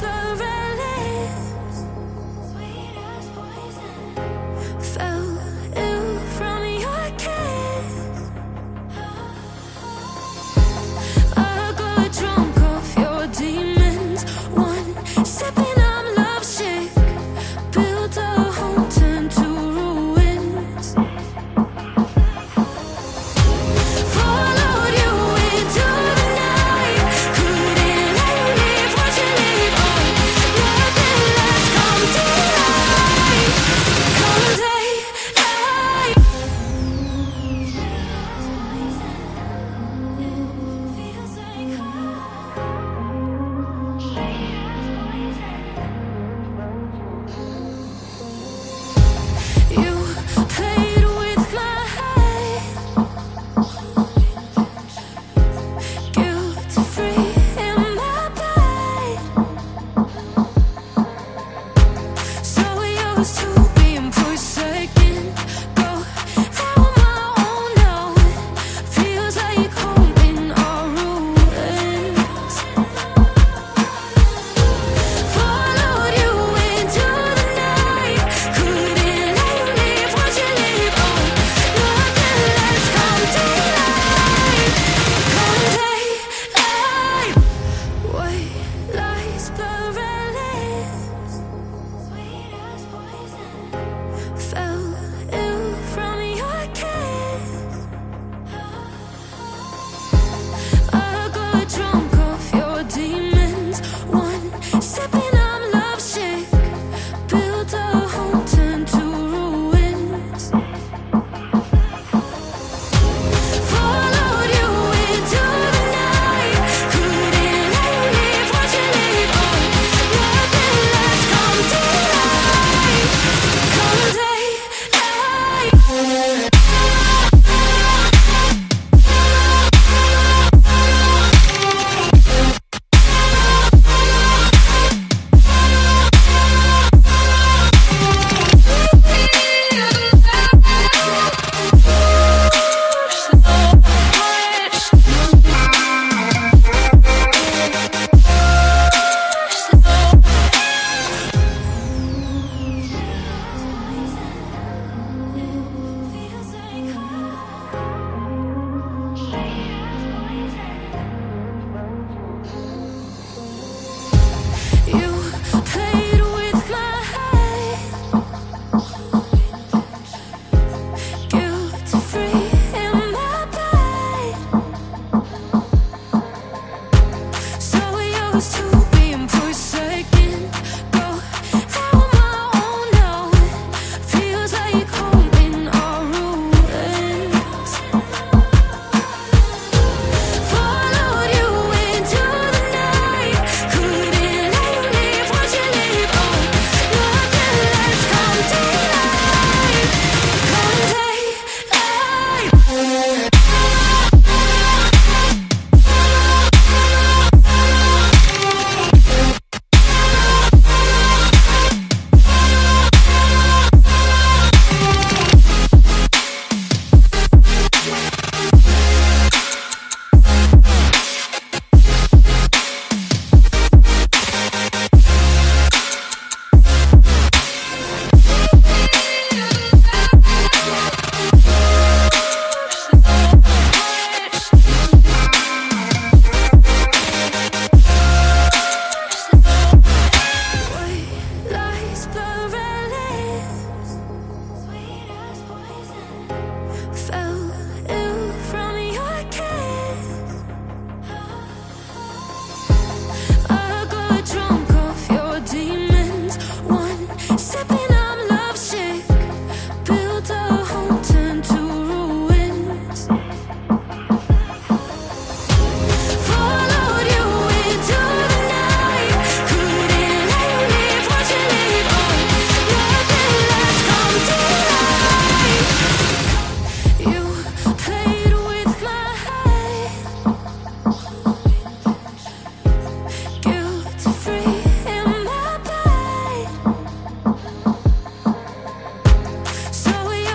lies,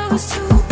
i was too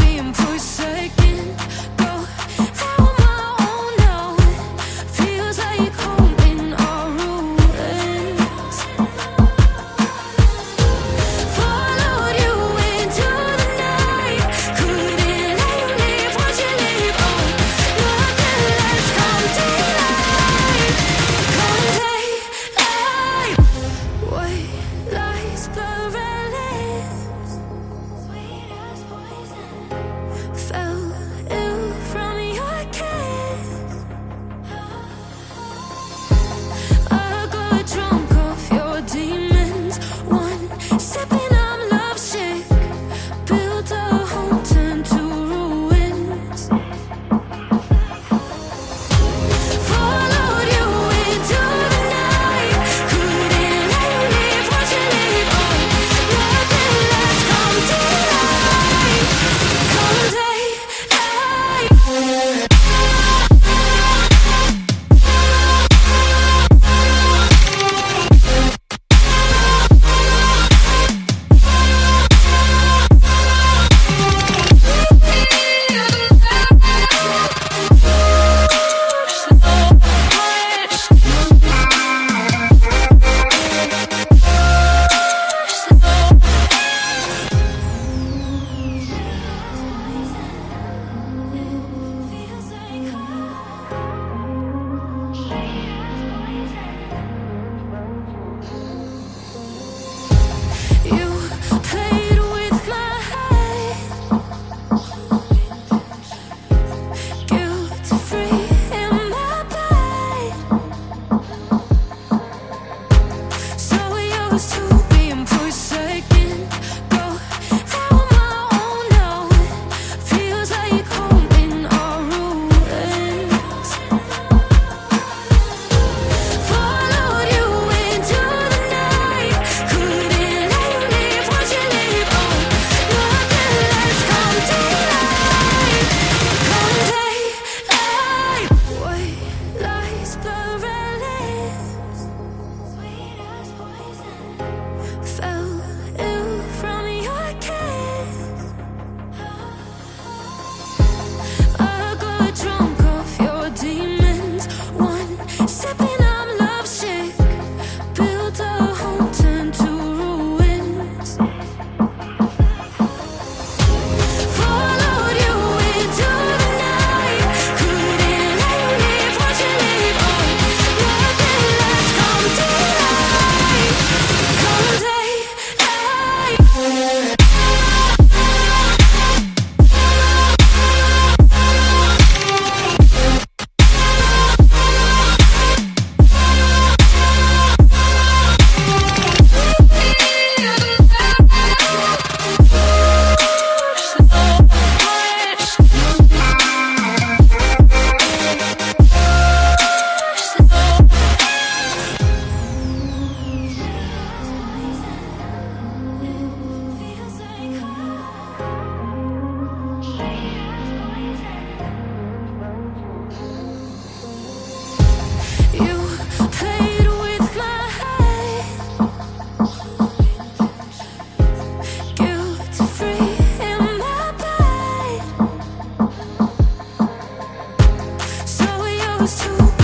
close to